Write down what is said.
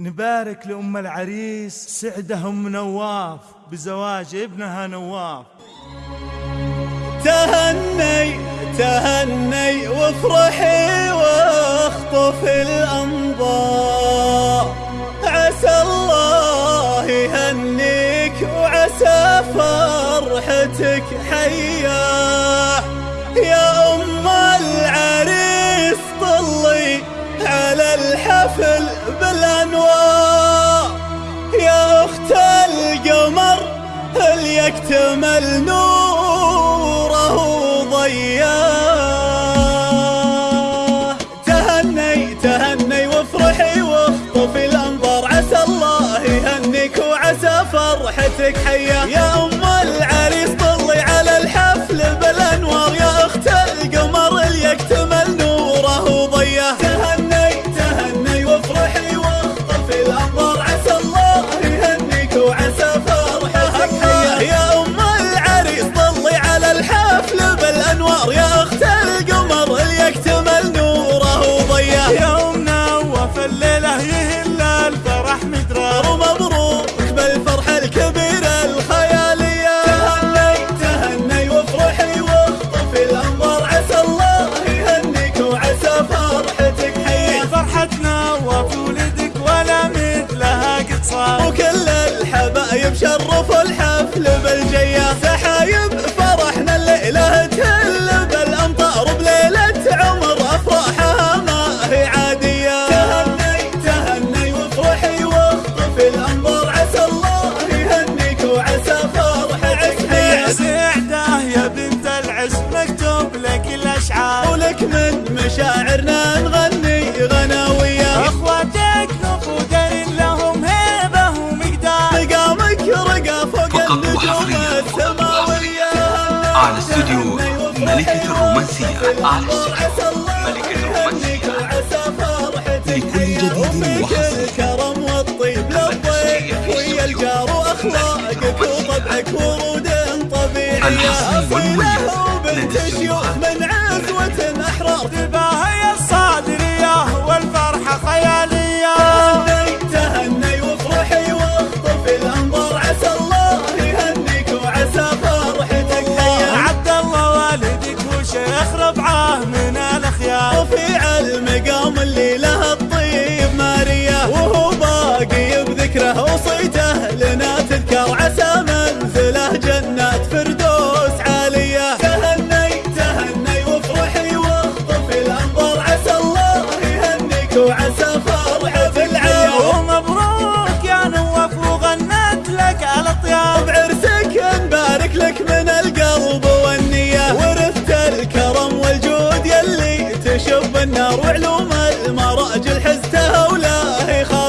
نبارك لأم العريس سعده أم نواف بزواج ابنها نواف. تهني تهني وافرحي واخطف الأنظار عسى الله يهنيك وعسى فرحتك حياه يا على الحفل بالأنوار يا أخت القمر هل يكتمل نوره ضياه تهني تهني وافرحي واخطفي الأنظار. عسى الله يهنيك وعسى فرحتك حياة. شرفوا الحفل بالجية سحايب فرحنا الليلة تهل بالأمطار بليلة عمر أفراحها ما هي عادية. تهني تهني وافرحي واخطفي الأنظار. عسى الله يهنيك وعسى فرحتك يا حية سعده يا بنت العز مكتوب لك الأشعار. ولك من مشاعرنا نغني استوديو ملكة الرومانسية. على استوديو عسى الله ملكة الرومانسية. وعسى فرحتك لكل جديد وحصري. الكرم والطيب للضيف ويا الجار وأخلاقك وطبعك ورود طبيعية الحصري والمميز أصيلة لدى وعسى فرحة العيال ومبروك يا نواف وغنت لك الأطيار بعرسك نبارك لك من القلب والنية. ورثت الكرم والجود يلي تشب النار وعلوم المراجل حزتها ولا هي خافية